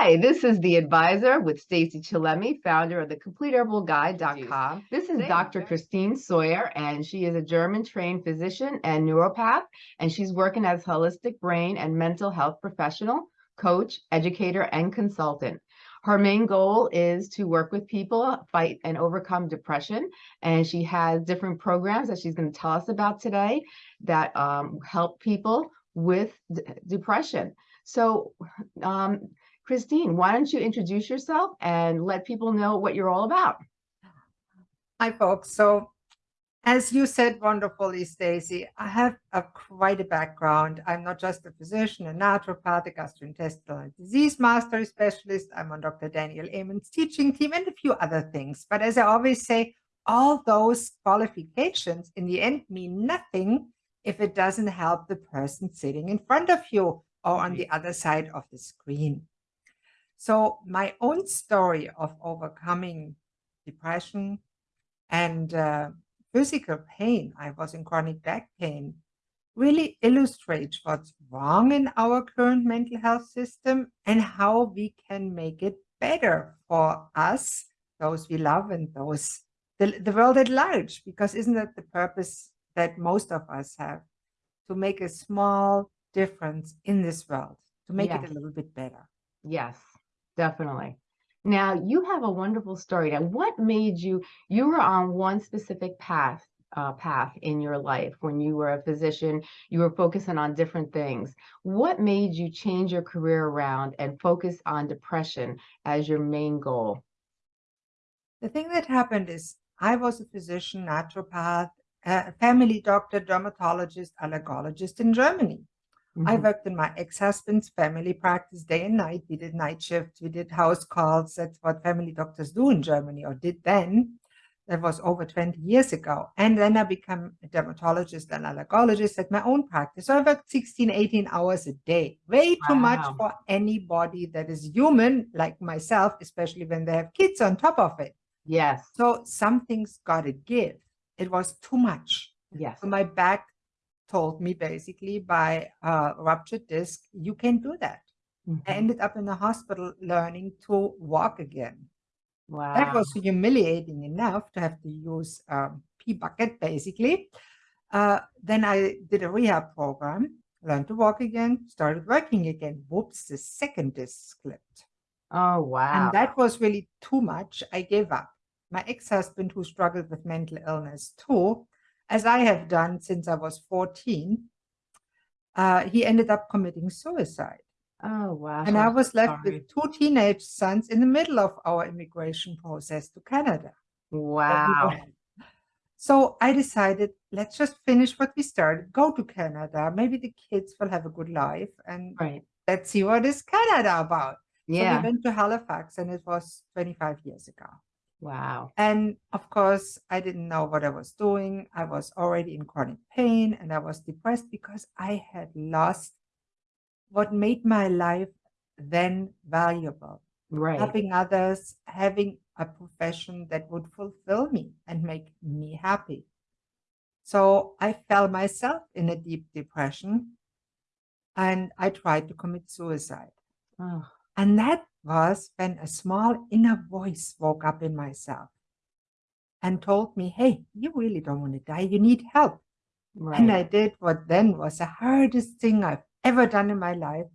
Hi, this is The Advisor with Stacey Chillemi, founder of the CompleteHerbalGuide.com. This is Dr. Christine Sawyer, and she is a German-trained physician and naturopath, and she's working as holistic brain and mental health professional, coach, educator, and consultant. Her main goal is to work with people, fight and overcome depression, and she has different programs that she's going to tell us about today that um, help people with depression. So, um, Christine, why don't you introduce yourself and let people know what you're all about? Hi, folks. So as you said wonderfully, Stacey, I have a quite a background. I'm not just a physician, a naturopath, a gastrointestinal disease master specialist. I'm on Dr. Daniel Amen's teaching team and a few other things. But as I always say, all those qualifications in the end mean nothing if it doesn't help the person sitting in front of you or on the other side of the screen. So my own story of overcoming depression and uh, physical pain, I was in chronic back pain, really illustrates what's wrong in our current mental health system and how we can make it better for us, those we love and those the, the world at large, because isn't that the purpose that most of us have? To make a small difference in this world to make it a little bit better. Yes, definitely. Now you have a wonderful story. Now, what made you, you were on one specific path, uh, path in your life when you were a physician, you were focusing on different things. What made you change your career around and focus on depression as your main goal? The thing that happened is I was a physician, naturopath, a family doctor, dermatologist, allergologist in Germany. Mm -hmm. I mm-hmm. worked in my ex-husband's family practice day and night. We did night shifts, we did house calls. That's what family doctors do in Germany or did then. That was over 20 years ago. And then I became a dermatologist and allergologist at my own practice. So I worked 16, 18 hours a day. Way too wow. much for anybody that is human like myself, especially when they have kids on top of it. Yes. So something's got to give. It was too much. Yes. So my back told me basically by uh, ruptured disc, you can do that. Mm -hmm. I mm-hmm. ended up in the hospital learning to walk again. Wow. That was humiliating enough to have to use um, P-bucket basically. Uh, then I did a rehab program, learned to walk again, started working again. Whoops, the second disc slipped. Oh, wow. And that was really too much. I gave up. My ex-husband, who struggled with mental illness too, as I have done since I was 14, uh, he ended up committing suicide. Oh, wow. And I was left Sorry. with two teenage sons in the middle of our immigration process to Canada. Wow. So I decided, let's just finish what we started, go to Canada. Maybe the kids will have a good life and right. let's see what is Canada about. Yeah. So we went to Halifax and it was 25 years ago. Wow. And of course, I didn't know what I was doing. I was already in chronic pain and I was depressed because I had lost what made my life then valuable. Right. Helping others, having a profession that would fulfill me and make me happy. So I fell myself in a deep depression and I tried to commit suicide. Oh. And that was when a small inner voice woke up in myself and told me, hey, you really don't want to die. You need help. Right. And I did what then was the hardest thing I've ever done in my life.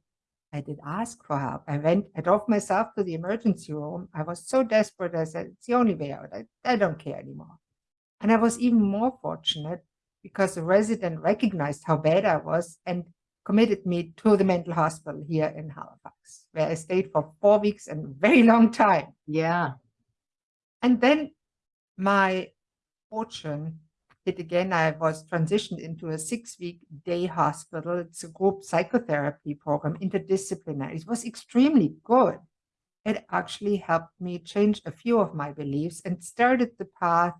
I did ask for help. I went, I drove myself to the emergency room. I was so desperate. I said, it's the only way out. I, I don't care anymore. And I was even more fortunate because the resident recognized how bad I was and committed me to the mental hospital here in Halifax, where I stayed for four weeks and a very long time. Yeah. And then my fortune hit again. I was transitioned into a six-week day hospital. It's a group psychotherapy program, interdisciplinary. It was extremely good. It actually helped me change a few of my beliefs and started the path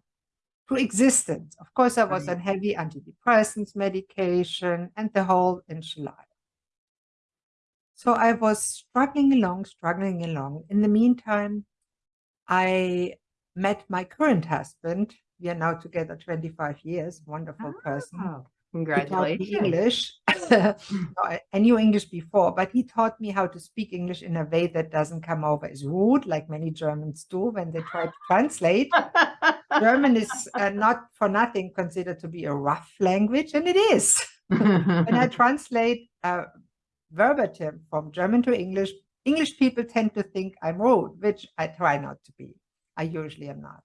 existence. Of course, I was right. on heavy antidepressants medication and the whole enchilada. So I was struggling along, struggling along. In the meantime, I met my current husband. We are now together 25 years, wonderful oh. person. Ah, taught Congratulations. English. No, I knew English before, but he taught me how to speak English in a way that doesn't come over as rude, like many Germans do when they try to translate. German is uh, not for nothing considered to be a rough language, and it is. When I translate uh, verbatim from German to English, English people tend to think I'm rude, which I try not to be. I usually am not.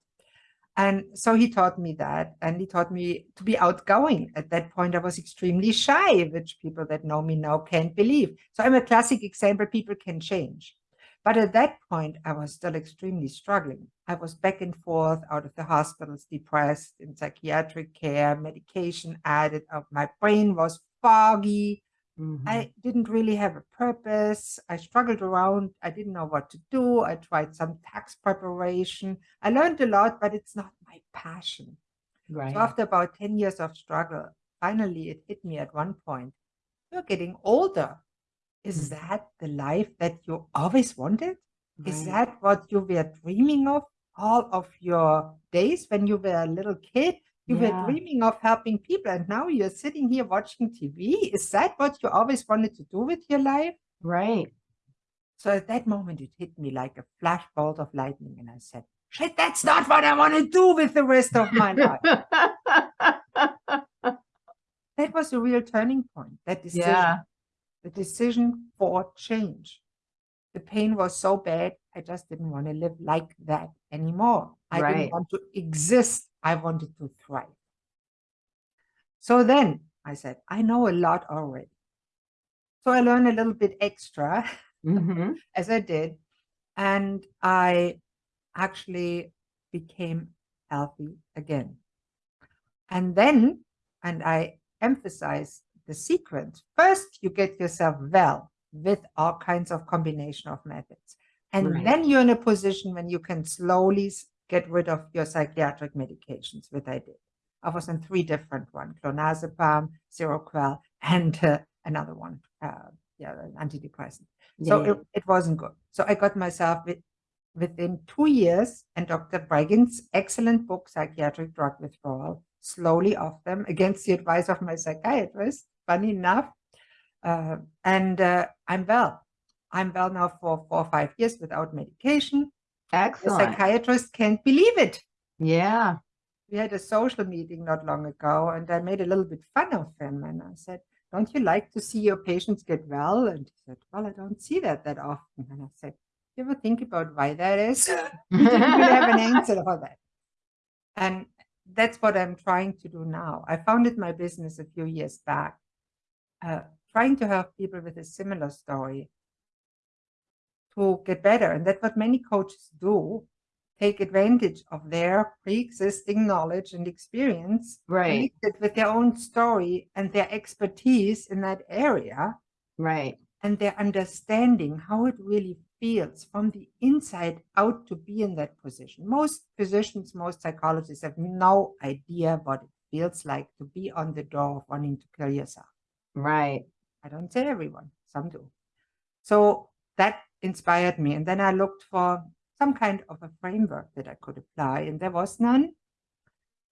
And so he taught me that, and he taught me to be outgoing. At that point, I was extremely shy, which people that know me now can't believe. So I'm a classic example, people can change. But at that point, I was still extremely struggling. I was back and forth out of the hospitals, depressed, in psychiatric care, medication added up. My brain was foggy. Mhm. I didn't really have a purpose. I struggled around. I didn't know what to do. I tried some tax preparation. I learned a lot, but it's not my passion. Right. So after about 10 years of struggle, finally it hit me at one point. You're getting older. Is that the life that you always wanted? Is that what you were dreaming of all of your days when you were a little kid? You Yeah. were dreaming of helping people, and now you're sitting here watching TV. Is that what you always wanted to do with your life? Right. So at that moment, it hit me like a flash bolt of lightning, and I said, Shit, that's not what I want to do with the rest of my life. that was a real turning point. That decision, Yeah. The decision for change. The pain was so bad, I just didn't want to live like that anymore. I Right. didn't want to exist. I wanted to thrive. So then I said, I know a lot already. So I learned a little bit extra Mhm. as I did, and I actually became healthy again. And then, and I emphasize the sequence. First, you get yourself well with all kinds of combination of methods. And Right. then you're in a position when you can slowly get rid of your psychiatric medications, which I did. I was on three different ones, clonazepam, Seroquel, and uh, another one, uh, yeah, an antidepressant. So it, it wasn't good. So I got myself with, within two years, and Dr. Breggin's excellent book, Psychiatric Drug Withdrawal, slowly off them against the advice of my psychiatrist, funny enough. Uh, and uh, I'm well. I'm well now for four or five years without medication. Excellent. The psychiatrist can't believe it. Yeah. We had a social meeting not long ago, and I made a little bit fun of him. And I said, Don't you like to see your patients get well? And he said, Well, I don't see that that often. And I said, Do You ever think about why that is? he didn't have an answer for that. And that's what I'm trying to do now. I founded my business a few years back, uh, trying to help people with a similar story to get better. And that's what many coaches do take advantage of their pre-existing knowledge and experience Right. with their own story and their expertise in that area Right. and their understanding how it really feels from the inside out to be in that position. Most physicians, most psychologists have no idea what it feels like to be on the door of wanting to kill yourself. Right. I don't say everyone, some do. So that inspired me. And then I looked for some kind of a framework that I could apply, and there was none.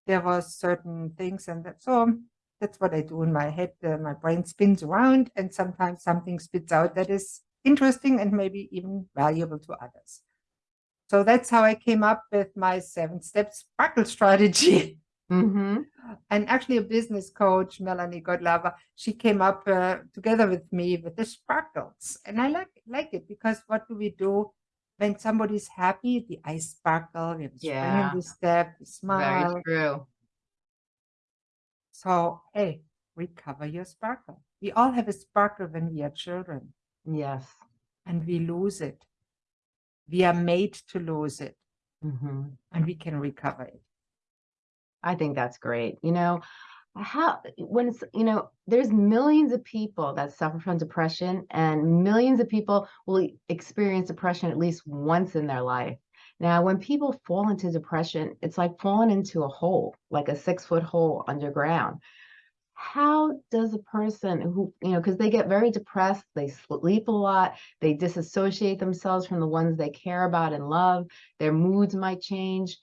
There was certain things, and that, so that's what I do in my head. Uh, my brain spins around, and sometimes something spits out that is interesting and maybe even valuable to others. So that's how I came up with my seven step sparkle strategy. Mm-hmm. and actually a business coach, Melanie Godlava, she came up uh, together with me with the sparkles. And I like like it because what do we do when somebody's happy? The eyes sparkle, we have a spring Yeah. the step, we smile. Very true. So hey, recover your sparkle. We all have a sparkle when we are children Yes. and we lose it. We are made to lose it Mm-hmm. and we can recover it. I think that's great. You know, how when it's, you know, there's millions of people that suffer from depression, and millions of people will experience depression at least once in their life. Now, when people fall into depression, it's like falling into a hole, like a six foot hole underground. How does a person who, you know, because they get very depressed, they sleep a lot, they disassociate themselves from the ones they care about and love, their moods might change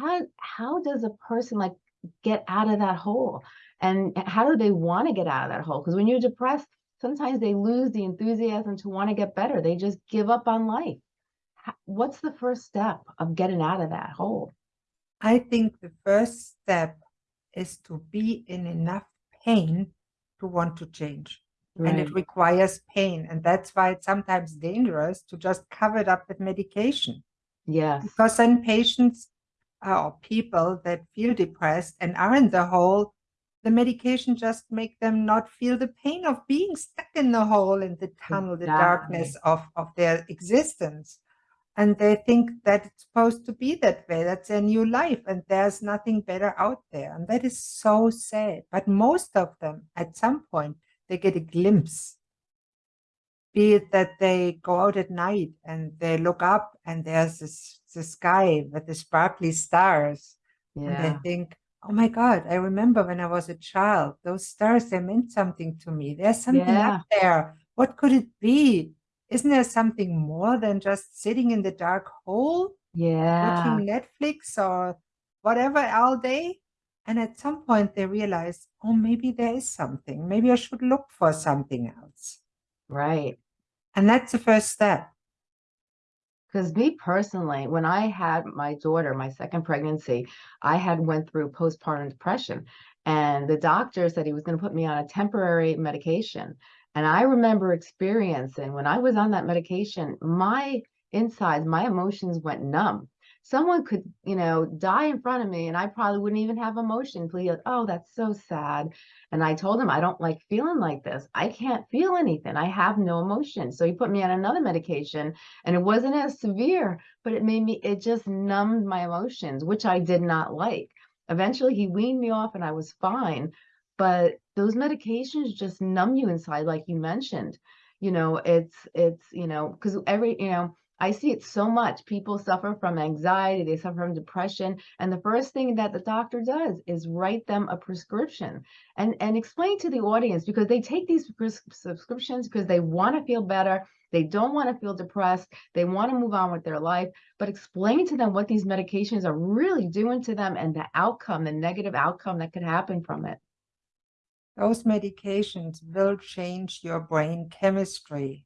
how how does a person like get out of that hole And how do they want to get out of that hole? Because when you're depressed, sometimes they lose the enthusiasm to want to get better. They just give up on life. What's the first step of getting out of that hole? I think the first step is to be in enough pain to want to change. And it requires pain. And that's why it's sometimes dangerous to just cover it up with medication. yeah Because then patients or people that feel depressed and are in the hole, the medication just make them not feel the pain of being stuck in the hole, in the tunnel, the darkness of, of their existence. And they think that it's supposed to be that way. That's their new life. And there's nothing better out there. And that is so sad. But most of them, at some point, they get a glimpse be it that they go out at night and they look up and there's this the sky with the sparkly stars. And they Yeah. think oh my god i remember when i was a child those stars they meant something to me. There's something up there. What could it be? Isn't there something more than just sitting in the dark hole Yeah. watching netflix or whatever all day? And at some point they realize oh maybe there is something. Maybe i should look for something else. Right. and that's the first step Because me personally, when I had my daughter, my second pregnancy, I had went through postpartum depression, and the doctor said he was going to put me on a temporary medication. And I remember experiencing when I was on that medication, my insides, my emotions went numb. Someone could, you know, die in front of me, and I probably wouldn't even have emotion. Please, oh, that's so sad. And I told him I don't like feeling like this. I can't feel anything. I have no emotion. So he put me on another medication and it wasn't as severe, but it made me, it just numbed my emotions, which I did not like. Eventually, he weaned me off and I was fine. But those medications just numb you inside, like you mentioned. You know, it's, it's, you know, because every, you know, I see it so much. People suffer from anxiety, they suffer from depression. And the first thing that the doctor does is write them a prescription and, and explain to the audience because they take these pres- subscriptions because they want to feel better. They don't want to feel depressed. They want to move on with their life, but explain to them what these medications are really doing to them and the outcome, the negative outcome that could happen from it. those medications will change your brain chemistry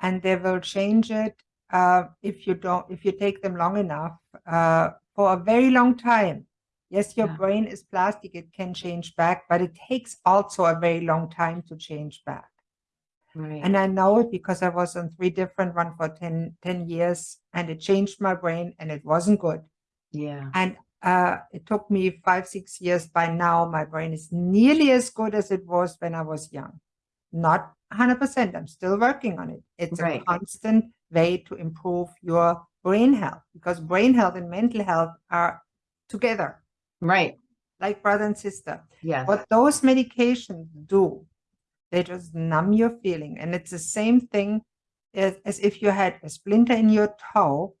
and they will change it uh, if you don't if you take them long enough uh, for a very long time yes your Yeah. brain is plastic it can change back but it takes also a very long time to change back Right. and i know it because i was on three different one for 10, 10 years and it changed my brain and it wasn't good yeah. and uh, it took me five, six years. By now, my brain is nearly as good as it was when I was young. Not 100%. I'm still working on it. It's Right. a constant way to improve your brain health because brain health and mental health are together, Right. like brother and sister. Yes. What those medications do, they just numb your feeling. And it's the same thing as, as if you had a splinter in your toe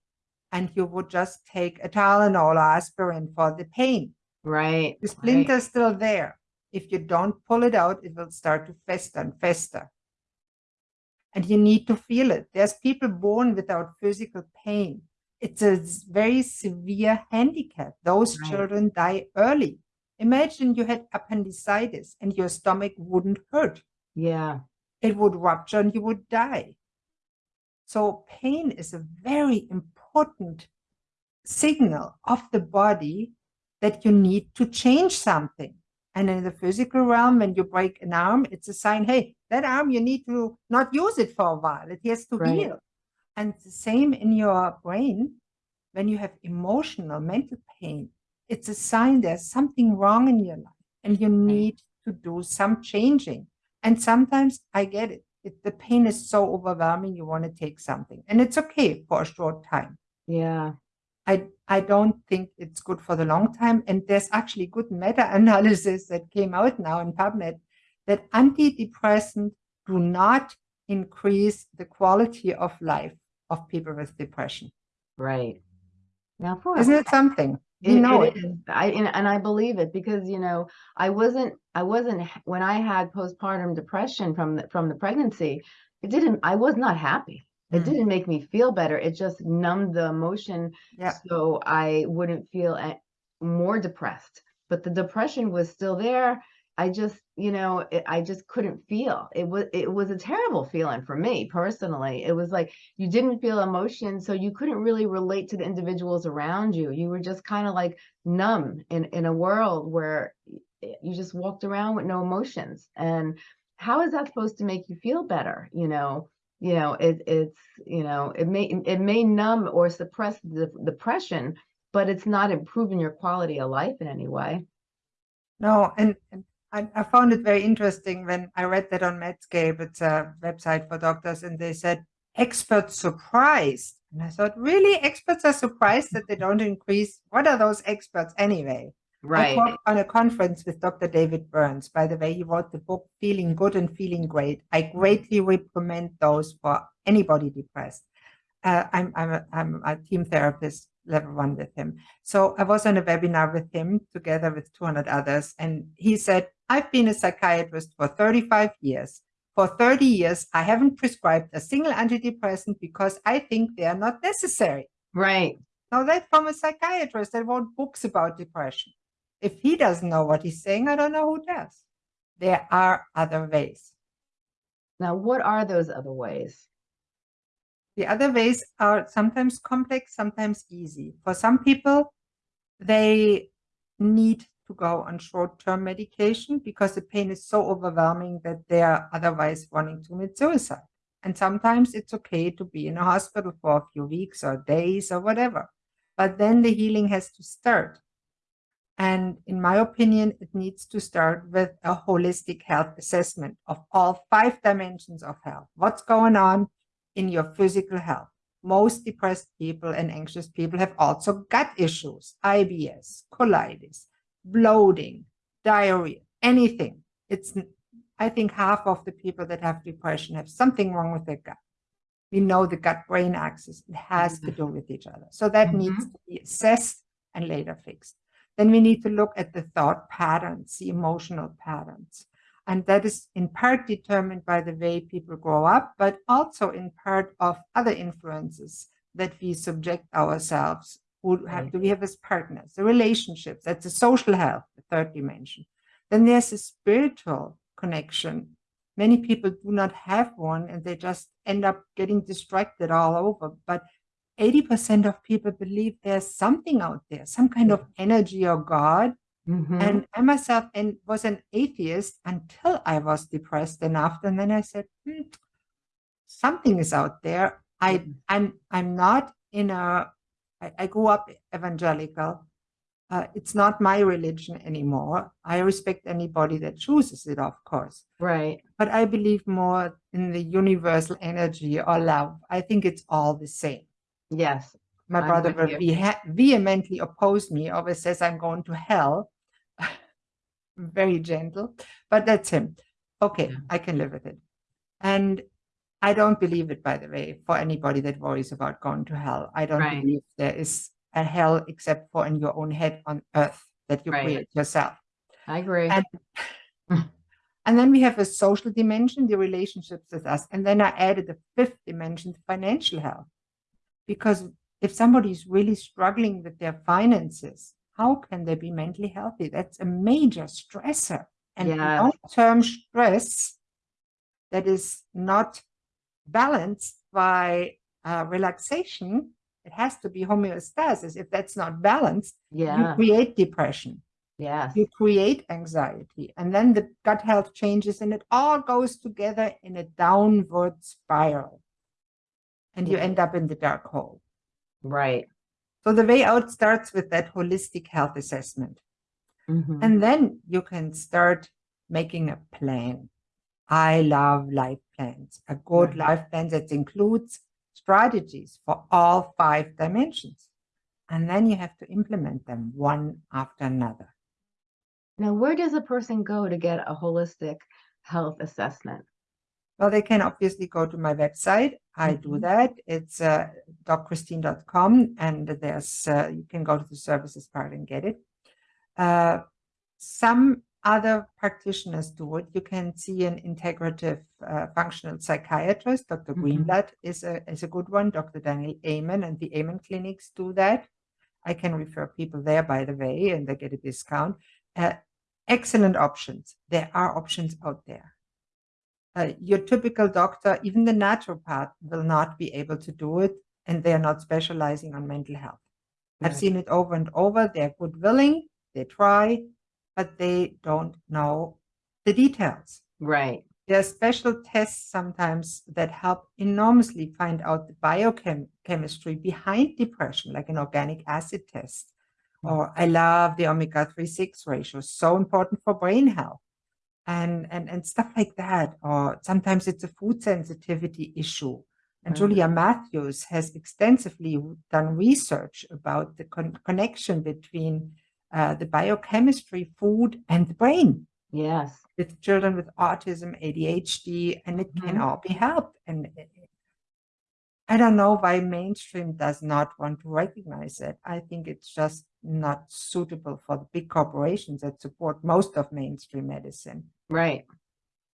and you would just take a Tylenol or aspirin for the pain. Right. The right. splinter is still there. If you don't pull it out, it will start to fester and fester. And you need to feel it. There's people born without physical pain. It's a very severe handicap. Those Right. children die early. Imagine you had appendicitis and your stomach wouldn't hurt. Yeah. It would rupture and you would die. So pain is a very important signal of the body that you need to change something. And in the physical realm, when you break an arm, it's a sign, hey, that arm, you need to not use it for a while. It has to Right. heal. And the same in your brain, when you have emotional, mental pain, it's a sign there's something wrong in your life and you need to do some changing. And sometimes I get it. If the pain is so overwhelming, you want to take something. And it's okay for a short time. Yeah. I, I don't think it's good for the long time. And there's actually good meta-analysis that came out now in PubMed that antidepressants do not increase the quality of life of people with depression. Right. Now, Isn't it something? We It- know it. I and, and I believe it because you know I wasn't I wasn't when I had postpartum depression from the, from the pregnancy. It didn't. I was not happy. It Mm. didn't make me feel better. It just numbed the emotion, Yeah. so I wouldn't feel more depressed. But the depression was still there. I just, you know, it, I just couldn't feel. It was it was a terrible feeling for me personally. It was like you didn't feel emotion, so you couldn't really relate to the individuals around you. You were just kind of like numb in in a world where you just walked around with no emotions. And how is that supposed to make you feel better? You know, you know, it it's you know, it may it may numb or suppress the depression, but it's not improving your quality of life in any way. No, and, and I, I, found it very interesting when I read that on Medscape. It's a website for doctors, and they said experts surprised. And I thought, really, experts are surprised that they don't increase. What are those experts anyway? Right. I on a conference with Dr. David Burns. By the way, he wrote the book Feeling Good and Feeling Great. I greatly recommend those for anybody depressed. Uh, I'm, I'm, a, I'm a team therapist level one with him. So I was on a webinar with him together with 200 others. And he said, I've been a psychiatrist for 35 years. For 30 years, I haven't prescribed a single antidepressant because I think they are not necessary. Right. Now that's from a psychiatrist that wrote books about depression. If he doesn't know what he's saying, I don't know who does. There are other ways. Now, what are those other ways? The other ways are sometimes complex, sometimes easy. For some people, they need to go on short-term medication because the pain is so overwhelming that they are otherwise wanting to commit suicide. And sometimes it's okay to be in a hospital for a few weeks or days or whatever. But then the healing has to start. And in my opinion, it needs to start with a holistic health assessment of all five dimensions of health. What's going on in your physical health? Most depressed people and anxious people have also gut issues, IBS, colitis, bloating, diarrhea, anything. It's, I think half of the people that have depression have something wrong with their gut. We know the gut-brain axis, it has to do with each other. So that mm -hmm. needs to be assessed and later fixed. Then we need to look at the thought patterns, the emotional patterns. And that is in part determined by the way people grow up, but also in part of other influences that we subject ourselves who have to we have as partners, the relationships, that's the social health, the third dimension. Then there's a spiritual connection. Many people do not have one and they just end up getting distracted all over. But 80% of people believe there's something out there, some kind of energy or God. Mm -hmm. And I myself and was an atheist until I was depressed enough. And then I said, hmm, something is out there. I. I'm, I'm not in a, I, I grew up evangelical. Uh, it's not my religion anymore. I respect anybody that chooses it, of course. Right. But I believe more in the universal energy or love. I think it's all the same. Yes. My I'm brother you. vehemently oppose me, always says I'm going to hell. Very gentle, but that's him. Okay, Yeah. I can live with it. And I don't believe it, by the way, for anybody that worries about going to hell. I don't Right. believe there is a hell except for in your own head on earth that you Right. create yourself. I agree. And and then we have a social dimension, the relationships with us. And then I added a fifth dimension, financial health. Because if somebody is really struggling with their finances, how can they be mentally healthy? That's a major stressor. And Yes. long-term stress that is not balanced by uh, relaxation, it has to be homeostasis. If that's not balanced, yeah. you create depression Yes. you create anxiety and then the gut health changes and it all goes together in a downward spiral and you end up in the dark hole. Right. so the way out starts with that holistic health assessment. Mhm. and then you can start making a plan. I love life plans. A good life plan that includes strategies for all five dimensions. And then you have to implement them one after another. Now, where does a person go to get a holistic health assessment? Well, they can obviously go to my website. I do Mhm. that. It's uh, and there's, uh, you can go to the services part and get it. Uh, some other practitioners do it. You can see an integrative uh, functional psychiatrist. Dr. Mhm. Greenblatt is a, is a good one. Dr. Daniel Amen and the Amen clinics do that. I can refer people there, by the way, and they get a discount. Uh, excellent options. There are options out there. Uh, your typical doctor, even the naturopath, will not be able to do it, and they're not specializing on mental health. I've seen it over and over. They're good willing, they try, but they don't know the details. Right. There are special tests sometimes that help enormously find out the biochemistry behind depression, like an organic acid test. Mm. Or I love the omega-3 6 ratio, so important for brain health. And, and, and stuff like that. Or sometimes it's a food sensitivity issue. And Right. Julie Matthews has extensively done research about the con- connection between uh, the biochemistry, food, and the brain Yes. with children with autism, ADHD, and it can Mhm. all be helped. And it- I don't know why mainstream does not want to recognize it. I think it's just not suitable for the big corporations that support most of mainstream medicine. Right.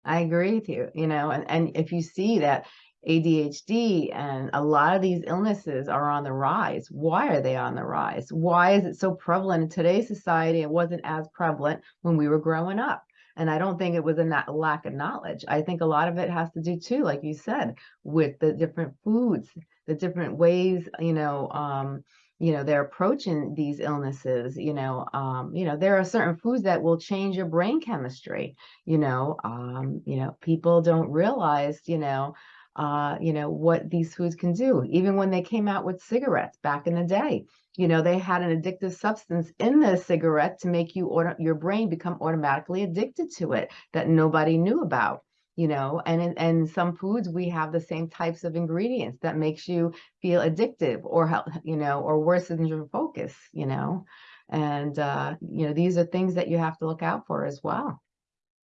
I agree with you, you know, and, and if you see that ADHD and a lot of these illnesses are on the rise, why are they on the rise? Why is it so prevalent in today's society? It wasn't as prevalent when we were growing up. And I don't think it was a na- lack of knowledge. I think a lot of it has to do too, like you said, with the different foods, the different ways, you know, um, you know, they're approaching these illnesses, you know, um, you know, there are certain foods that will change your brain chemistry you know um you know people don't realize you know uh you know what these foods can do even when they came out with cigarettes back in the day you know they had an addictive substance in the cigarette to make you auto your brain become automatically addicted to it that nobody knew about you know and and some foods we have the same types of ingredients that makes you feel addictive or help you know or worsens your focus you know and uh you know these are things that you have to look out for as well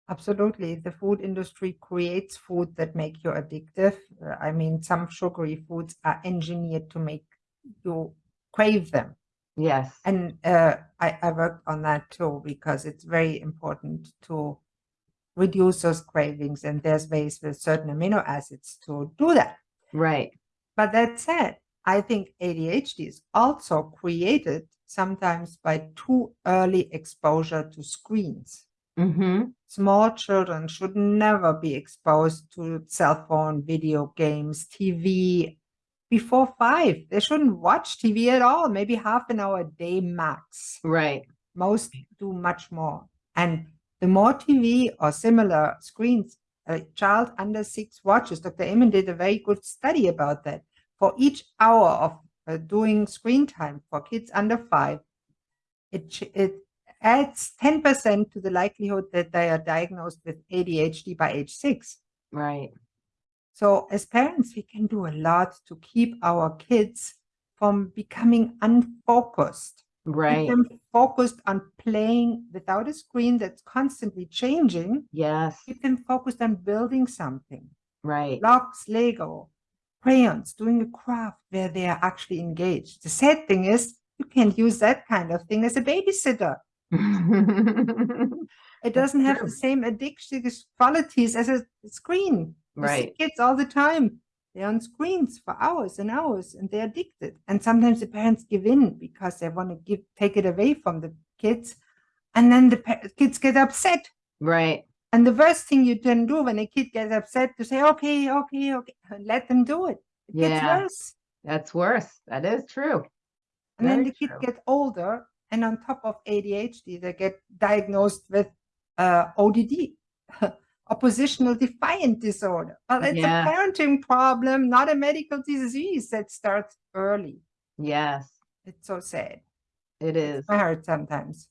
Absolutely. The food industry creates food that make you addictive. Uh, I mean, some sugary foods are engineered to make you crave them. yes And uh, I, I worked on that too because it's very important to reduce those cravings. And there's ways with certain amino acids to do that. right But that said, I think ADHD is also created sometimes by too early exposure to screens. mm-hmm Small children should never be exposed to cell phone, video games, TV before five. They shouldn't watch TV at all, maybe half an hour a day max. right Most do much more. And the more TV or similar screens a child under six watches, Dr. Amen did a very good study about that. For each hour of uh, doing screen time for kids under five, it, it adds 10% to the likelihood that they are diagnosed with ADHD by age six. right So as parents, we can do a lot to keep our kids from becoming unfocused. Right them focused on playing without a screen that's constantly changing. yes Keep them focused on building something. right Blocks, Lego, crayons, doing a craft where they are actually engaged. The sad thing is you can't use that kind of thing as a babysitter. It doesn't have the same addictive qualities as a screen. Right kids all the time. They're on screens for hours and hours and they're addicted. And sometimes the parents give in because they want to give take it away from the kids. And then the kids get upset. right And the worst thing you can do when a kid gets upset to say, okay, okay, okay, let them do it. It gets Yeah. worse. that's worse that is true And then the kids get older, and on top of ADHD, they get diagnosed with uh, ODD, oppositional defiant disorder. Well, it's Yeah. a parenting problem, not a medical disease that starts early. yes It's so sad. it is I heard sometimes.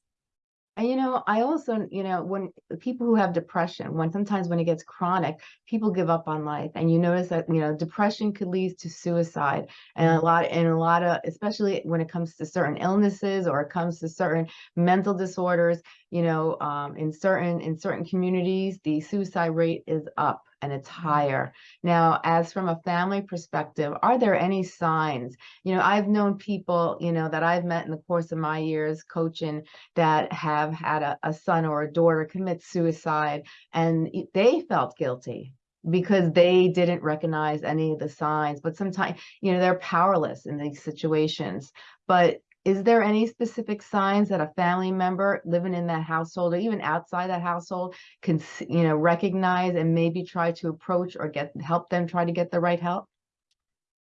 And you know, I also, you know, when people who have depression, when sometimes when it gets chronic, people give up on life. And you notice that, you know, depression could lead to suicide. And a lot, and a lot of, especially when it comes to certain illnesses or it comes to certain mental disorders, you know, um, in certain in certain communities, the suicide rate is up and it's higher. Now, as from a family perspective, are there any signs? You know, I've known people, you know, that I've met in the course of my years coaching that have had a, a son or a daughter commit suicide and they felt guilty because they didn't recognize any of the signs but sometimes you know they're powerless in these situations but is there any specific signs that a family member living in that household or even outside that household can, you know, recognize and maybe try to approach or get, help them try to get the right help?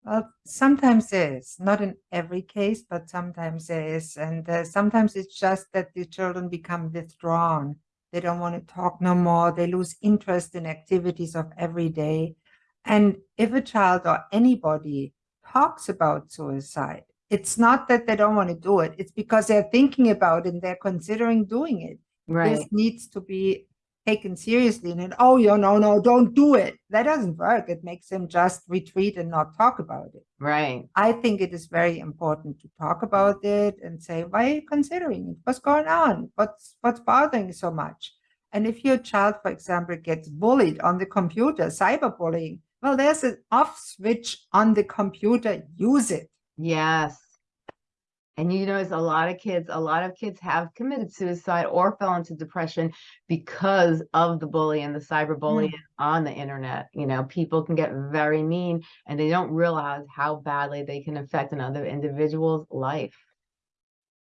Well, sometimes there is, not in every case, but sometimes there is. And uh, sometimes it's just that the children become withdrawn. They don't want to talk no more. They lose interest in activities of every day. And if a child or anybody talks about suicide, it's not that they don't want to do it. It's because they're thinking about it and they're considering doing it. Right, This needs to be taken seriously and then, oh, yeah, no, no, don't do it. That doesn't work. It makes them just retreat and not talk about it. right, I think it is very important to talk about it and say, why are you considering it? What's going on? What's what's bothering you so much? And if your child, for example, gets bullied on the computer, cyberbullying, well, there's an off switch on the computer. Use it. Yes. And you notice a lot of kids, a lot of kids have committed suicide or fell into depression because of the bully and the mm. cyberbullying on the internet. You know, people can get very mean and they don't realize how badly they can affect another individual's life.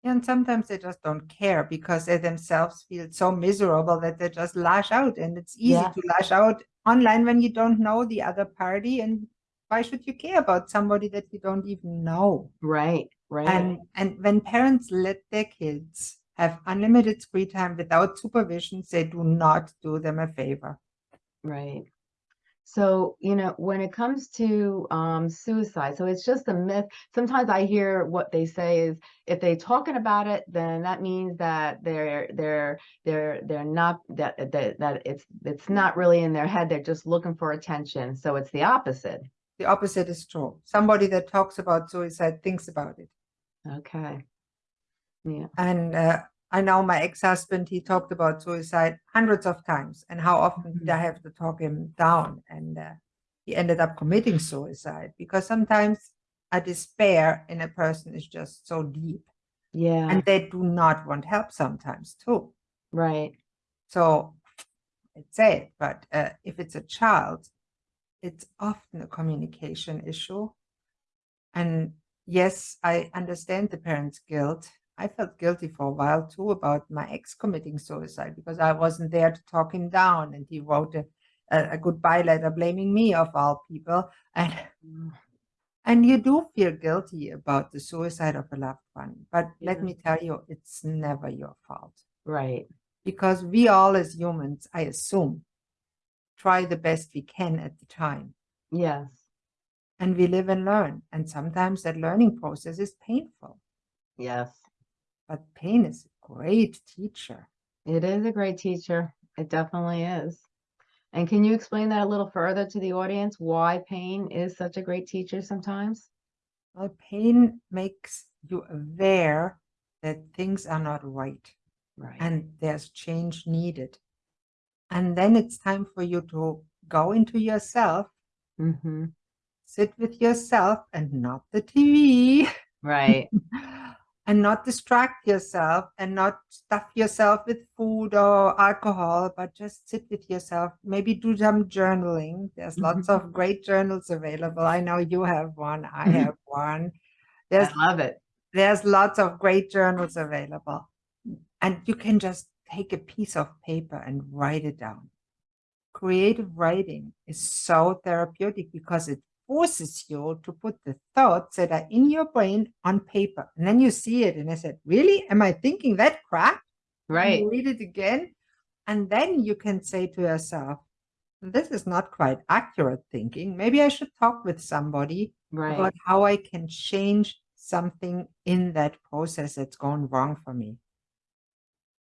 And sometimes they just don't care because they themselves feel so miserable that they just lash out. And it's easy Yeah. to lash out online when you don't know the other party. And why should you care about somebody that you don't even know? Right, right, And and when parents let their kids have unlimited screen time without supervision, they do not do them a favor. right. So, you know, when it comes to um, suicide, so it's just a myth. Sometimes I hear what they say is if they're talking about it, then that means that they're they're they're they're not that that that it's it's not really in their head. They're just looking for attention. So it's the opposite. The opposite is true. Somebody that talks about suicide thinks about it. Okay. Yeah. And uh, I know my ex-husband, he talked about suicide hundreds of times and how often did I have to talk him down. And uh, he ended up committing suicide because sometimes a despair in a person is just so deep Yeah. and they do not want help sometimes too. Right. So it's sad, but uh, if it's a child, it's often a communication issue. And yes, I understand the parents' guilt. I felt guilty for a while too about my ex committing suicide because I wasn't there to talk him down, and he wrote a, a, a goodbye letter blaming me of all people. And Mm, and you do feel guilty about the suicide of a loved one, but let me tell you, it's never your fault Right. because we all as humans, I assume, try the best we can at the time. Yes. And we live and learn. And sometimes that learning process is painful, Yes. but pain is a great teacher. It is a great teacher. It definitely is. And can you explain that a little further to the audience, why pain is such a great teacher sometimes? Well, pain makes you aware that things are not right Right. and there's change needed. And then it's time for you to go into yourself, Mm-hmm. sit with yourself and not the TV. Right. and not distract yourself and not stuff yourself with food or alcohol, but just sit with yourself. Maybe do some journaling. There's lots of great journals available. I know you have one. I have one. There's I love it. there's lots of great journals available. And you can just take a piece of paper and write it down. Creative writing is so therapeutic because it forces you to put the thoughts that are in your brain on paper. And then you see it. And I said, Really? Am I thinking that crap? Right. Read it again. And then you can say to yourself, This is not quite accurate thinking. Maybe I should talk with somebody Right. about how I can change something in that process that's gone wrong for me.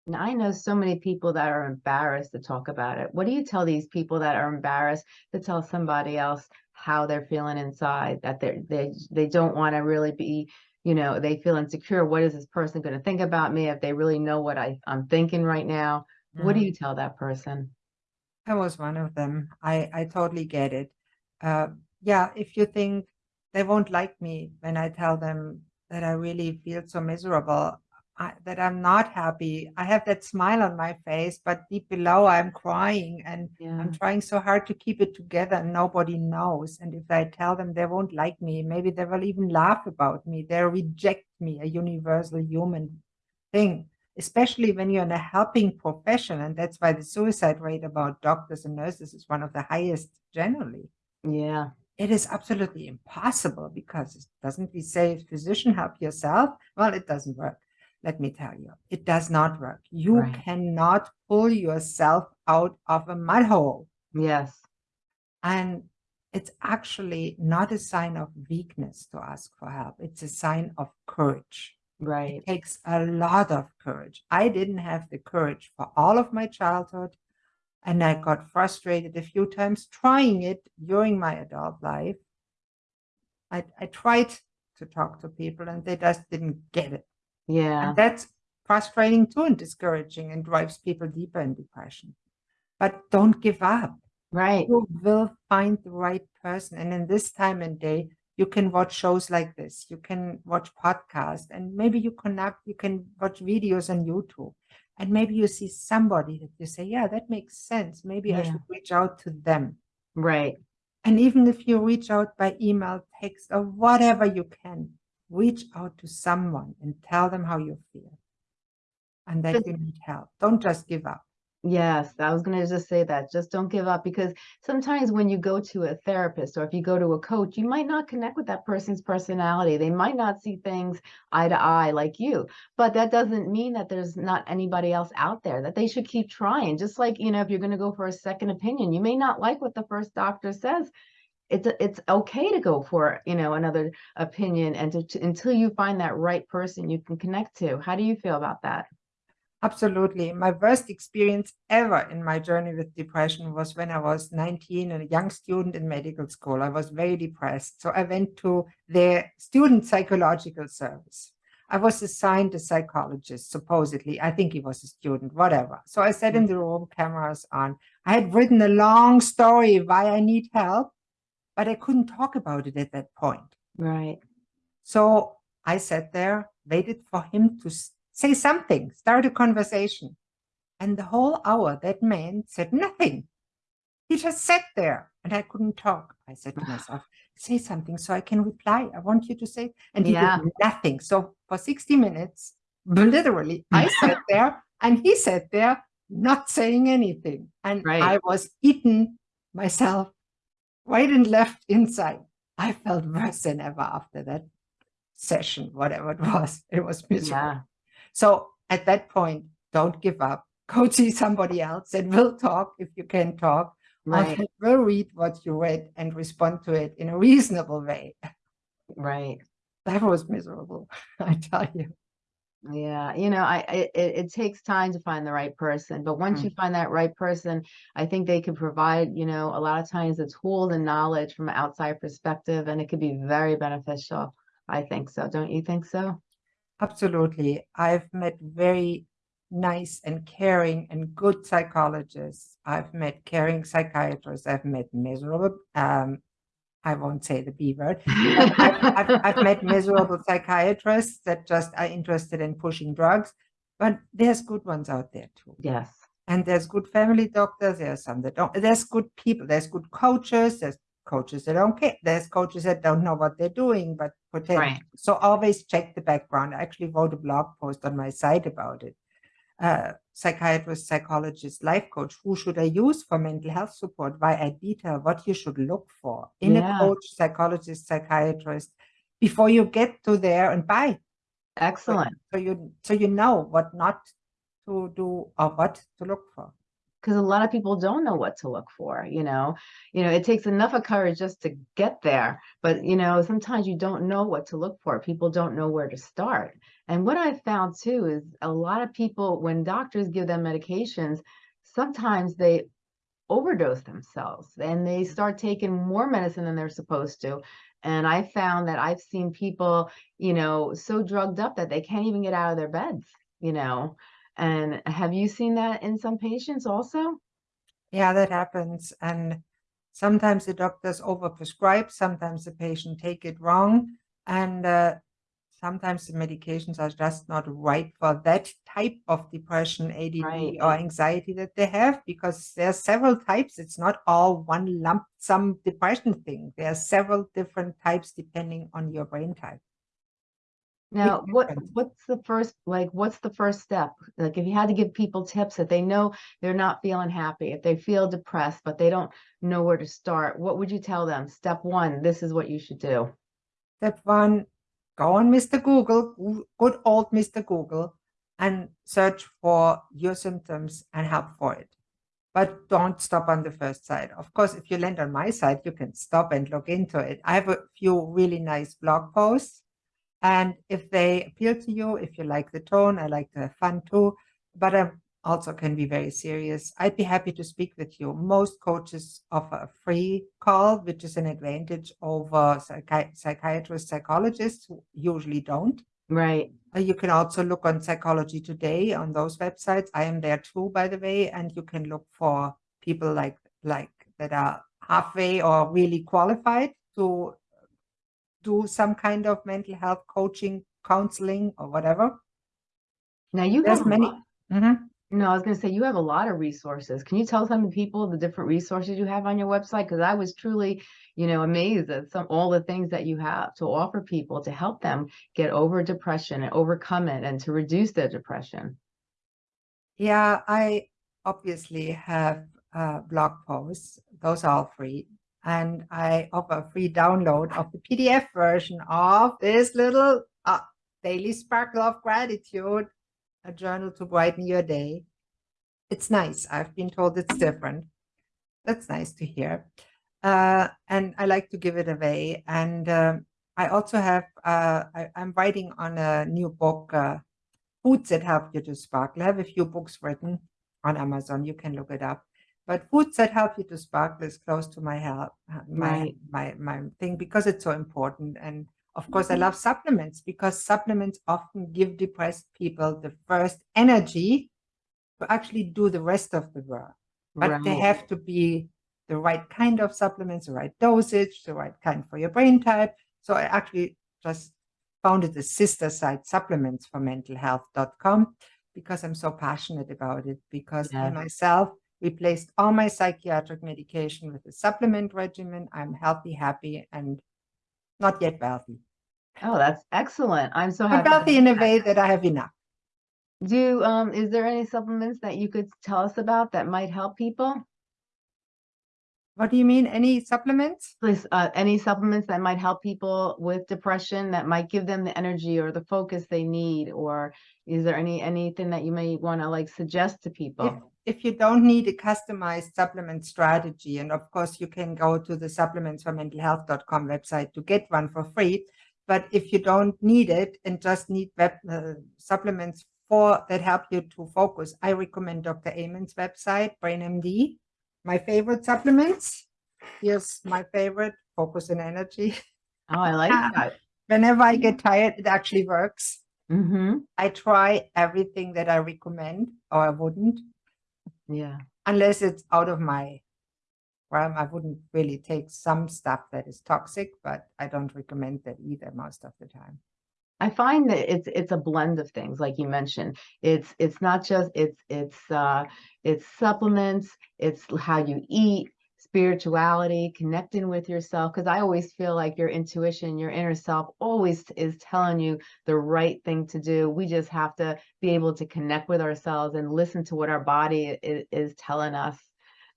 Now, I know so many people that are embarrassed to talk about it. What do you tell these people that are embarrassed to tell somebody else how they're feeling inside, that they're, they, they don't want to really be, you know, they feel insecure. What is this person going to think about me if they really know what I, I'm thinking right now? What do Mm. you tell that person? I was one of them. I, I totally get it. Uh, yeah, if you think they won't like me when I tell them that I really feel so miserable, I, that I'm not happy, I have that smile on my face, but deep below I'm crying and Yeah. I'm trying so hard to keep it together and nobody knows. And if I tell them they won't like me, maybe they will even laugh about me. They'll reject me, a universal human thing, especially when you're in a helping profession. And that's why the suicide rate about doctors and nurses is one of the highest generally. Yeah. It is absolutely impossible because it doesn't we say physician help yourself? Well, it doesn't work. Let me tell you, it does not work. You Right. cannot pull yourself out of a mud hole. Yes. And it's actually not a sign of weakness to ask for help. It's a sign of courage. Right. It takes a lot of courage. I didn't have the courage for all of my childhood. And I got frustrated a few times trying it during my adult life. I, I tried to talk to people and they just didn't get it. Yeah. And that's frustrating too and discouraging and drives people deeper in depression. But don't give up. Right. You will find the right person. And in this time and day, you can watch shows like this. You can watch podcasts and maybe you connect, you can watch videos on YouTube. And maybe you see somebody that you say, yeah, that makes sense. Maybe I should reach out to them. Right. And even if you reach out by email, text, or whatever you can, reach out to someone and tell them how you feel and that you need help. Don't just give up. Yes, I was going to just say that. Just don't give up because sometimes when you go to a therapist or if you go to a coach, you might not connect with that person's personality. They might not see things eye to eye like you, but that doesn't mean that there's not anybody else out there that they should keep trying. Just like, you know, if you're going to go for a second opinion, you may not like what the first doctor says. It's it's okay to go for, you know, another opinion and to, to until you find that right person you can connect to. How do you feel about that? Absolutely. My worst experience ever in my journey with depression was when I was 19 and a young student in medical school. I was very depressed. So I went to the student psychological service. I was assigned a psychologist, supposedly. I think he was a student, whatever. So I sat in hmm. the room, cameras on. I had written a long story why I need help, but I couldn't talk about it at that point. Right. So I sat there, waited for him to say something, start a conversation. And the whole hour, that man said nothing. He just sat there and I couldn't talk. I said to myself, say something so I can reply. I want you to say. And he Yeah. did nothing. So for 60 minutes, literally, I sat there and he sat there not saying anything. And Right. I was eaten myself right and left inside. I felt worse than ever after that session, whatever it was. It was miserable. Yeah. So at that point, don't give up. Go see somebody else and we'll talk if you can talk. or Right. We'll read what you read and respond to it in a reasonable way. Right. That was miserable, I tell you. Yeah, you know, I it, it it takes time to find the right person, but once Mm. you find that right person, I think they can provide, you know, a lot of times the tools and knowledge from an outside perspective, and it could be very beneficial. I think so. Don't you think so? Absolutely. I've met very nice and caring and good psychologists. I've met caring psychiatrists. I've met miserable, um, I won't say the B word. I've, I've, I've, met miserable psychiatrists that just are interested in pushing drugs, but there's good ones out there too. Yes. And there's good family doctors. There's some that don't. There's good people. There's good coaches. There's coaches that don't care. There's coaches that don't know what they're doing, but pretend. Right. So always check the background. I actually wrote a blog post on my site about it. Uh, psychiatrist, psychologist, life coach. Who should I use for mental health support? Why I detail what you should look for in Yeah. a coach, psychologist, psychiatrist before you get to there and buy. So- Excellent. So you so you know what not to do or what to look for. Because a lot of people don't know what to look for, you know. You know, it takes enough of courage just to get there, but you know, sometimes you don't know what to look for. People don't know where to start. And what I've found too is a lot of people, when doctors give them medications, sometimes they overdose themselves and they mm. start taking more medicine than they're supposed to. And I found that I've seen people, you know, so drugged up that they can't even get out of their beds, you know. And have you seen that in some patients also? Yeah, that happens. And sometimes the doctors overprescribe, sometimes the patient take it wrong, and uh, sometimes the medications are just not right for that type of depression, ADD, Right. or anxiety that they have, because there are several types. It's not all one lump sum depression thing. There are several different types depending on your brain type. Now, what, what's the first, like, what's the first step? Like, if you had to give people tips that they know they're not feeling happy, if they feel depressed, but they don't know where to start, what would you tell them? Step one, this is what you should do. Step one, go on Mr. Google, good old Mr. Google, and search for your symptoms and help for it. But don't stop on the first site. Of course, if you land on my site, you can stop and look into it. I have a few really nice blog posts. And if they appeal to you, if you like the tone, I like to have fun too, but I also can be very serious. I'd be happy to speak with you. Most coaches offer a free call, which is an advantage over psychi- psychiatrists, psychologists who usually don't. Right. Uh, You can also look on Psychology Today on those websites. I am there too, by the way, and you can look for people like like that are halfway or really qualified to do some kind of mental health coaching, counseling, or whatever. Now you There's have many- lot- Mhm. No, I was gonna say you have a lot of resources. Can you tell some people the different resources you have on your website? Because I was truly, you know, amazed at some all the things that you have to offer people to help them get over depression and overcome it and to reduce their depression. Yeah, I obviously have uh, blog posts. Those are all free. And I offer a free download of the PDF version of this little uh, Daily Sparkle of Gratitude, a journal to brighten your day. It's nice. I've been told it's different. That's nice to hear. Uh, and I like to give it away. And um, I also have, uh, I, I'm writing on a new book, uh, Foods that Help You to Sparkle. I have a few books written on Amazon. You can look it up. But foods that help you to sparkle is close to my help, uh, my Right. my my thing because it's so important. And of course, I love supplements because supplements often give depressed people the first energy to actually do the rest of the work. But they have to be the right kind of supplements, the right dosage, the right kind for your brain type. So I actually just founded the sister site supplements for mental health.com because I'm so passionate about it because I myself replaced all my psychiatric medication with a supplement regimen. I'm healthy, happy, and not yet wealthy. Oh, that's excellent. I'm so happy. to wealthy in a that. way that I have enough. Do, um, is there any supplements that you could tell us about that might help people? What do you mean? Any supplements? Please, uh, any supplements that might help people with depression that might give them the energy or the focus they need? Or is there any, anything that you may want to like suggest to people? If you don't need a customized supplement strategy, and of course you can go to the supplements for mental health.com website to get one for free. But if you don't need it and just need web uh, supplements for that help you to focus, I recommend Dr. Amen's website, BrainMD. My favorite supplements. Here's my favorite, Focus and Energy. Oh, I like Ah. that. Whenever I get tired, it actually works. Mm-hmm. I try everything that I recommend, or I wouldn't. Yeah. unless it's out of my realm, I wouldn't really take some stuff that is toxic, but I don't recommend that either most of the time. I find that it's it's a blend of things, like you mentioned. It's it's not just it's it's uh it's supplements, it's how you eat, spirituality, connecting with yourself. Because I always feel like your intuition, your inner self, always is telling you the right thing to do. We just have to be able to connect with ourselves and listen to what our body is, is telling us.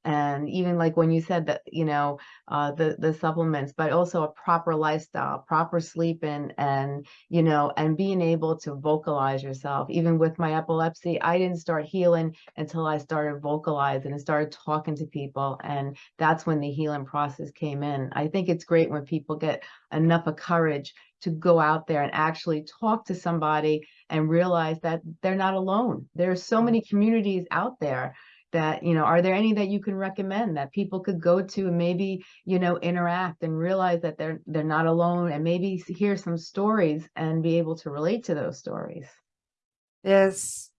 And even like when you said that, you know, uh, the the supplements, but also a proper lifestyle, proper sleeping, and you know, and being able to vocalize yourself. Even with my epilepsy, I didn't start healing until I started vocalizing and started talking to people. And that's when the healing process came in. I think it's great when people get enough of courage to go out there and actually talk to somebody and realize that they're not alone. There's so many communities out there that you know are there any that you can recommend that people could go to and maybe you know interact and realize that they're they're not alone and maybe hear some stories and be able to relate to those stories There's,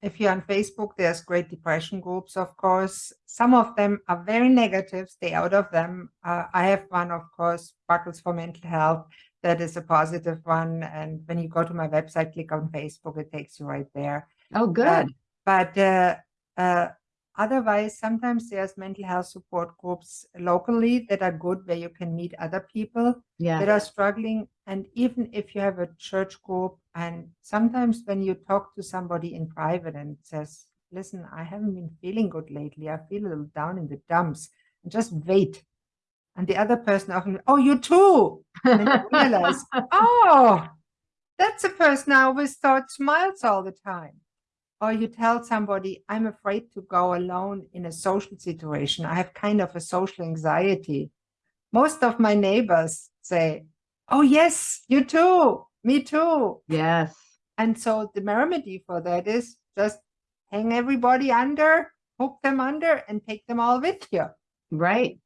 if you're on Facebook, there's great depression groups, of course. Some of them are very negative, stay out of them. Uh, I have one, of course, Buckles for Mental Health, that is a positive one. And when you go to my website, click on Facebook, it takes you right there. oh good but uh, uh, Otherwise, sometimes there's mental health support groups locally that are good where you can meet other people that are struggling. And even if you have a church group, and sometimes when you talk to somebody in private and says, listen, I haven't been feeling good lately. I feel a little down in the dumps. And just wait. And the other person often, oh, you too. And then you realize, oh, that's a person I always thought smiles all the time. Or you tell somebody, I'm afraid to go alone in a social situation. I have kind of a social anxiety. Most of my neighbors say, oh, yes, you too. Me too. Yes. And so the remedy for that is just hang everybody under, hook them under, and take them all with you. Right.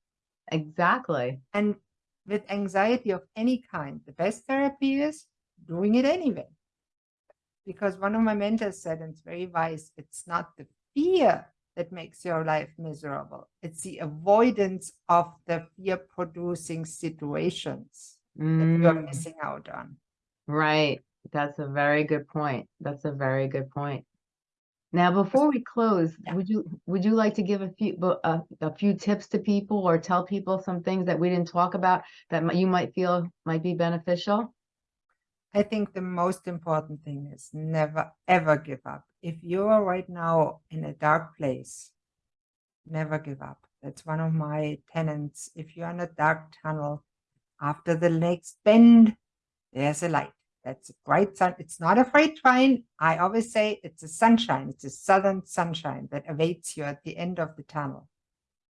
Exactly. And with anxiety of any kind, the best therapy is doing it anyway. Because one of my mentors said, and it's very wise, it's not the fear that makes your life miserable. It's the avoidance of the fear producing situations that you're Mm, missing out on. right. That's a very good point. That's a very good point. Now, before we close, Yeah. would you would you like to give a few a, a few tips to people or tell people some things that we didn't talk about that you might feel might be beneficial? I think the most important thing is never ever give up. If you are right now in a dark place, never give up. That's one of my tenants. If you're in a dark tunnel, after the next bend, there's a light. That's a bright sun. It's not a freight train. I always say it's a sunshine. It's a southern sunshine that awaits you at the end of the tunnel.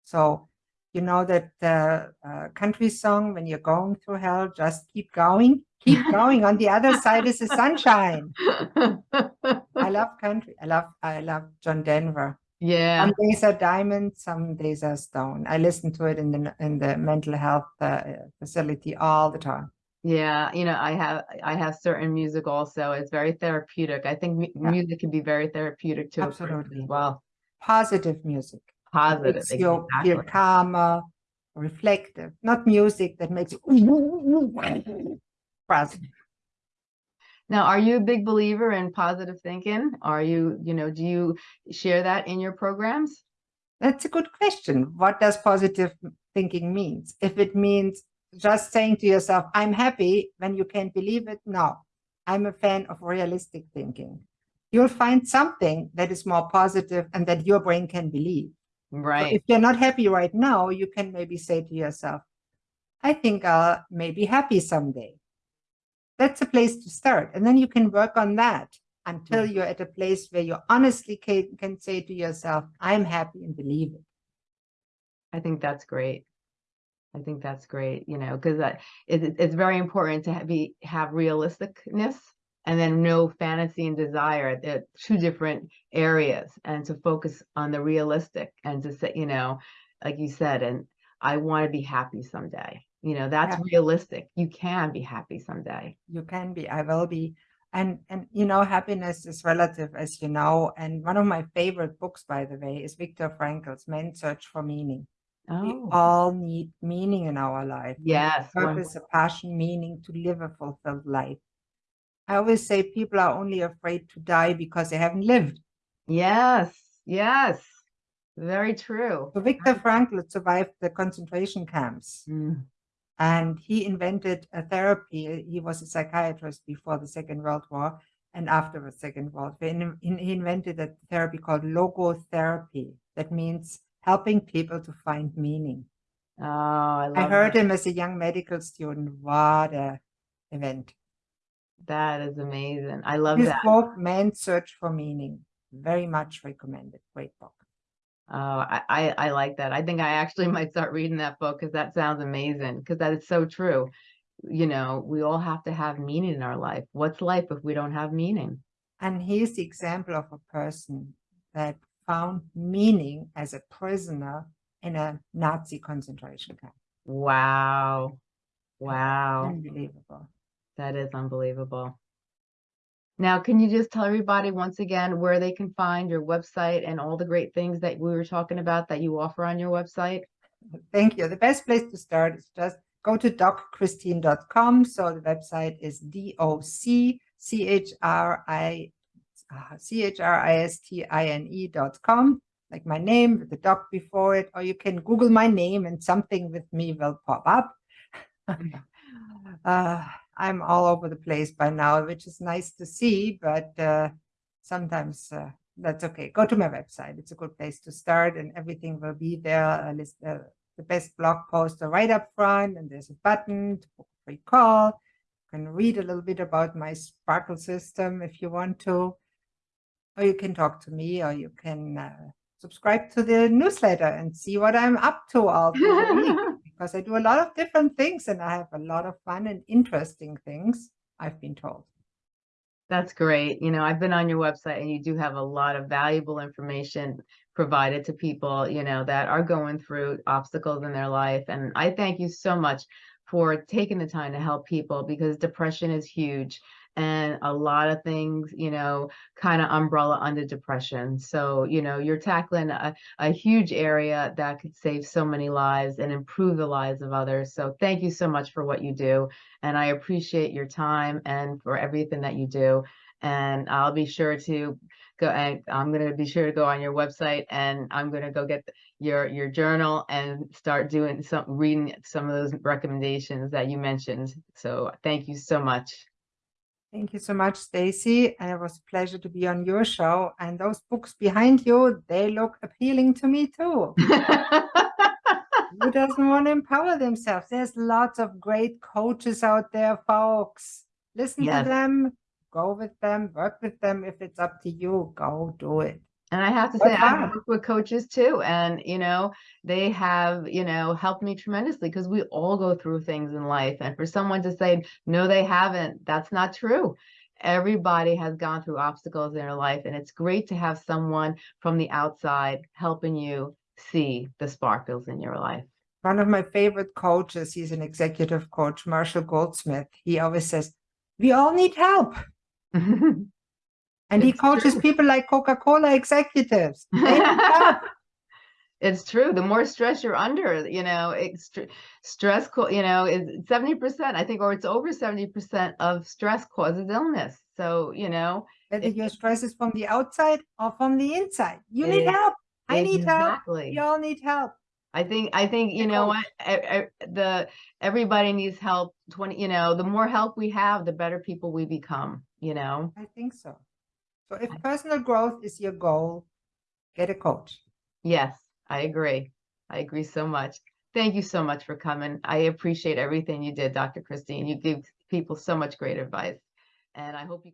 So, you know that uh, uh, country song, when you're going through hell, just keep going, keep going. On the other side is the sunshine. I love country. I love, I love John Denver. Yeah. Some days are diamond, some days are stone. I listen to it in the in the mental health uh, facility all the time. Yeah, you know, I have I have certain music also. It's very therapeutic. I think Yeah. music can be very therapeutic to a person Absolutely. as well. Positive music. It Positive, makes you feel exactly. calmer, reflective, not music that makes you positive. Now, are you a big believer in positive thinking? Are you, you know, do you share that in your programs? That's a good question. What does positive thinking means? If it means just saying to yourself, I'm happy when you can't believe it, no. I'm a fan of realistic thinking. You'll find something that is more positive and that your brain can believe. So Right. if you're not happy right now, you can maybe say to yourself, I think I'll maybe happy someday. That's a place to start. And then you can work on that until Mm. you're at a place where you honestly can, can say to yourself, I'm happy and believe it. I think that's great. I think that's great, you know, because it, it- it's very important to be have realisticness and then no fantasy and desire. They're two different areas, and to focus on the realistic and to say, you know, like you said, and I want to be happy someday. You know, that's Yeah. realistic. You can be happy someday. You can be, I will be. And, and you know, happiness is relative, as you know. And one of my favorite books, by the way, is Viktor Frankl's Man's Search for Meaning. We Oh, all need meaning in our life. Yes. purpose, a passion, meaning to live a fulfilled life. I always say people are only afraid to die because they haven't lived. Yes. Yes. Very true. So Viktor Frankl survived the concentration camps Mm, and he invented a therapy. He was a psychiatrist before the Second World War and after the Second World War. He invented a therapy called logotherapy. That means helping people to find meaning. Oh, I love I heard that. him as a young medical student. What a event. That is amazing. I love His that. book, Man's Search for Meaning, very much recommended. Great book. Oh, I, I, I like that. I think I actually might start reading that book because that sounds amazing because that is so true. You know, we all have to have meaning in our life. What's life if we don't have meaning? And he's the example of a person that found meaning as a prisoner in a Nazi concentration camp. Wow. Wow. Unbelievable. That is unbelievable. Now, can you just tell everybody once again where they can find your website and all the great things that we were talking about that you offer on your website? Thank you. The best place to start is just go to docchristine.com. So the website is D-O-C-C-H-R-I uh, C-H-R-I-S-T-I-N-E dot com. like my name with the doc before it, or you can Google my name and something with me will pop up. uh, I'm all over the place by now, which is nice to see, but uh, sometimes uh, that's okay. Go to my website. It's a good place to start and everything will be there. List uh, the best blog post are right up front and there's a button to book a free call. You can read a little bit about my Sparkle system if you want to, or you can talk to me or you can uh, subscribe to the newsletter and see what I'm up to all the week because I do a lot of different things and I have a lot of fun and interesting things, I've been told. That's great. You know, I've been on your website and you do have a lot of valuable information provided to people, you know, that are going through obstacles in their life. And I thank you so much for taking the time to help people because depression is huge and a lot of things, you know, kind of umbrella under depression. So, you know, you're tackling a, a huge area that could save so many lives and improve the lives of others. So thank you so much for what you do. And I appreciate your time and for everything that you do. And I'll be sure to go and I'm going to be sure to go on your website and I'm going to go get your your journal and start doing some reading some of those recommendations that you mentioned. So thank you so much. Thank you so much, Stacey. And it was a pleasure to be on your show. And those books behind you, they look appealing to me too. Who doesn't want to empower themselves? There's lots of great coaches out there, folks. Listen Yes. to them, go with them, work with them. If it's up to you, go do it. And I have to say, I hard. work with coaches too, and you know, they have, you know, helped me tremendously because we all go through things in life. And for someone to say, no, they haven't, that's not true. Everybody has gone through obstacles in their life, and it's great to have someone from the outside helping you see the sparkles in your life. One of my favorite coaches, he's an executive coach, Marshall Goldsmith. He always says, we all need help. And he coaches true. people like Coca-Cola executives. They need help. It's true. The more stress you're under, you know, stress, you know, is 70%, I think, or it's over 70% of stress causes illness. So, you know, Whether It- your stress is from the outside or from the inside. You need help. I need help. exactly. We all need help. I think, I think, you know what, e- e- the, everybody needs help 20, you know, the more help we have, the better people we become, you know? I think so. So if personal growth is your goal, get a coach. Yes, I agree. I agree so much. Thank you so much for coming. I appreciate everything you did, Dr. Christine. You give people so much great advice. And I hope you